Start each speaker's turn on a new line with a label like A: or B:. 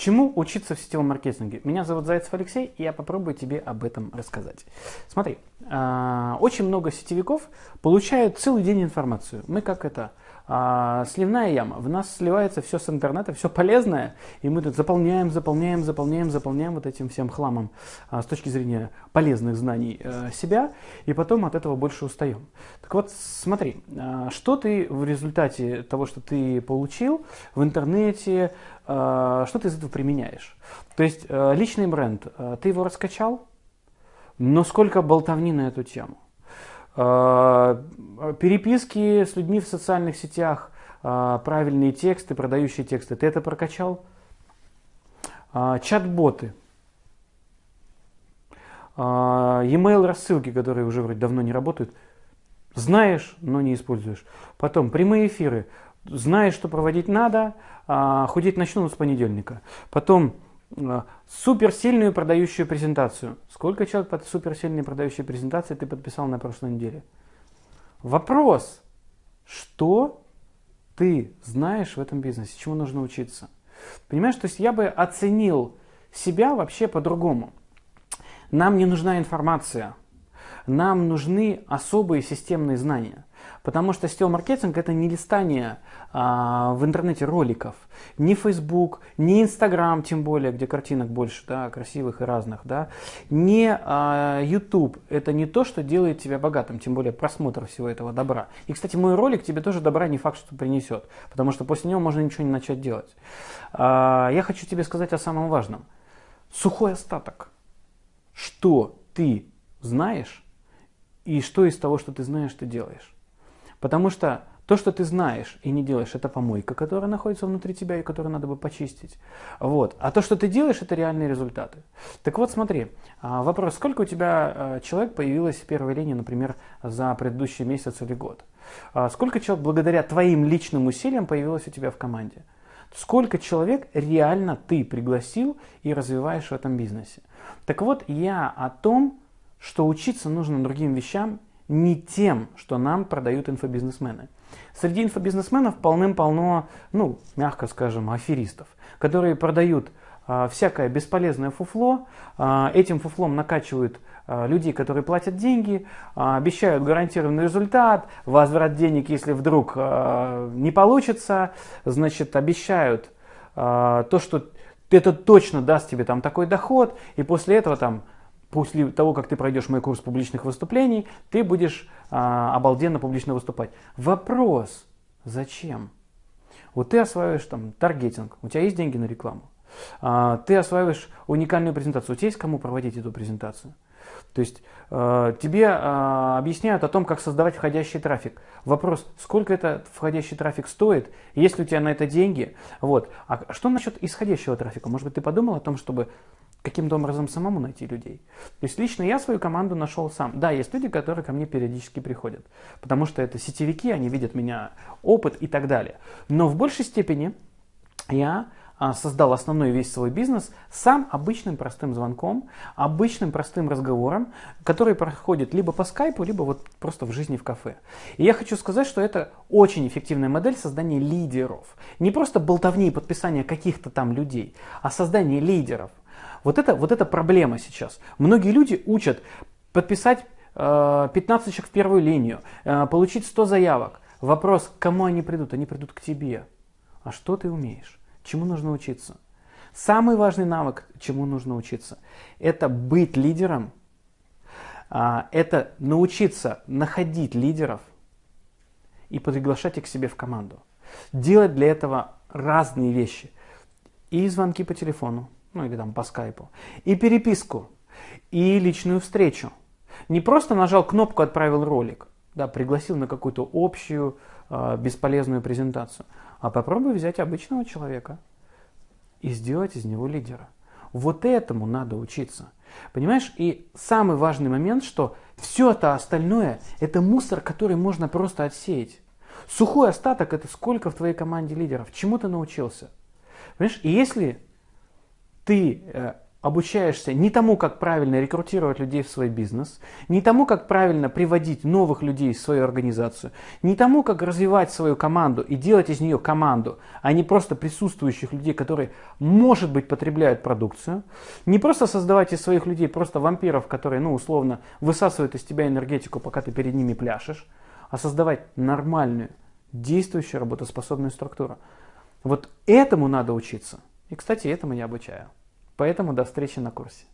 A: Чему учиться в сетевом маркетинге? Меня зовут Зайцев Алексей, и я попробую тебе об этом рассказать. Смотри, а, очень много сетевиков получают целый день информацию. Мы как это, а, сливная яма. В нас сливается все с интернета, все полезное, и мы тут заполняем, заполняем, заполняем, заполняем вот этим всем хламом а, с точки зрения полезных знаний а, себя, и потом от этого больше устаем. Так вот, смотри, что ты в результате того, что ты получил в интернете, что ты из этого применяешь? То есть а, личный бренд, а, ты его раскачал, но сколько болтовни на эту тему? Переписки с людьми в социальных сетях, правильные тексты, продающие тексты, ты это прокачал? Чат-боты, e-mail рассылки, которые уже вроде давно не работают, знаешь, но не используешь. Потом прямые эфиры, знаешь, что проводить надо, а, худеть начну с понедельника. Потом а, суперсильную продающую презентацию. Сколько человек под суперсильной продающей презентацией ты подписал на прошлой неделе? Вопрос, что ты знаешь в этом бизнесе, чему нужно учиться? Понимаешь, то есть я бы оценил себя вообще по-другому. Нам не нужна информация, нам нужны особые системные знания. Потому что сетевой маркетинг это не листание а, в интернете роликов, ни Facebook, ни Instagram, тем более, где картинок больше, да, красивых и разных, да, не а, YouTube. Это не то, что делает тебя богатым, тем более просмотр всего этого добра. И, кстати, мой ролик тебе тоже добра не факт, что принесет, потому что после него можно ничего не начать делать. А, я хочу тебе сказать о самом важном. Сухой остаток. Что ты знаешь и что из того, что ты знаешь, ты делаешь. Потому что то, что ты знаешь и не делаешь, это помойка, которая находится внутри тебя и которую надо бы почистить. Вот. А то, что ты делаешь, это реальные результаты. Так вот, смотри, а, вопрос, сколько у тебя а, человек появилось в первой линии, например, за предыдущий месяц или год? А, сколько человек благодаря твоим личным усилиям появилось у тебя в команде? Сколько человек реально ты пригласил и развиваешь в этом бизнесе? Так вот, я о том, что учиться нужно другим вещам, не тем, что нам продают инфобизнесмены. Среди инфобизнесменов полным-полно, ну, мягко скажем, аферистов, которые продают а, всякое бесполезное фуфло, а, этим фуфлом накачивают а, людей, которые платят деньги, обещают гарантированный результат, возврат денег, если вдруг не получится, значит, обещают то, что это точно даст тебе там такой доход, и после этого там после того, как ты пройдешь мой курс публичных выступлений, ты будешь а, обалденно публично выступать. Вопрос, зачем? Вот ты осваиваешь там таргетинг, у тебя есть деньги на рекламу. А, ты осваиваешь уникальную презентацию, у тебя есть кому проводить эту презентацию. То есть э, тебе э, объясняют о том, как создавать входящий трафик. Вопрос, сколько этот входящий трафик стоит, есть ли у тебя на это деньги. Вот. А что насчет исходящего трафика? Может быть, ты подумал о том, чтобы каким-то образом самому найти людей. То есть лично я свою команду нашел сам. Да, есть люди, которые ко мне периодически приходят, потому что это сетевики, они видят меня опыт и так далее. Но в большей степени я а, создал основной весь свой бизнес сам обычным простым звонком, обычным простым разговором, который проходит либо по скайпу, либо вот просто в жизни в кафе. И я хочу сказать, что это очень эффективная модель создания лидеров. Не просто болтовни и подписания каких-то там людей, а создание лидеров. Вот это, вот это проблема сейчас. Многие люди учат подписать э, 15 человек в первую линию, э, получить 100 заявок. Вопрос, к кому они придут? Они придут к тебе. А что ты умеешь? Чему нужно учиться? Самый важный навык, чему нужно учиться, это быть лидером, э, это научиться находить лидеров и приглашать их к себе в команду. Делать для этого разные вещи. И звонки по телефону, ну или там по скайпу, и переписку, и личную встречу. Не просто нажал кнопку, отправил ролик, да, пригласил на какую-то общую э, бесполезную презентацию, а попробуй взять обычного человека и сделать из него лидера. Вот этому надо учиться. Понимаешь? И самый важный момент, что все это остальное, это мусор, который можно просто отсеять. Сухой остаток это сколько в твоей команде лидеров, чему ты научился. Понимаешь? И если ты э, обучаешься не тому, как правильно рекрутировать людей в свой бизнес, не тому, как правильно приводить новых людей в свою организацию, не тому, как развивать свою команду и делать из нее команду, а не просто присутствующих людей, которые, может быть, потребляют продукцию, не просто создавать из своих людей просто вампиров, которые, ну, условно, высасывают из тебя энергетику, пока ты перед ними пляшешь, а создавать нормальную, действующую, работоспособную структуру. Вот этому надо учиться. И, кстати, этому я обучаю. Поэтому до встречи на курсе.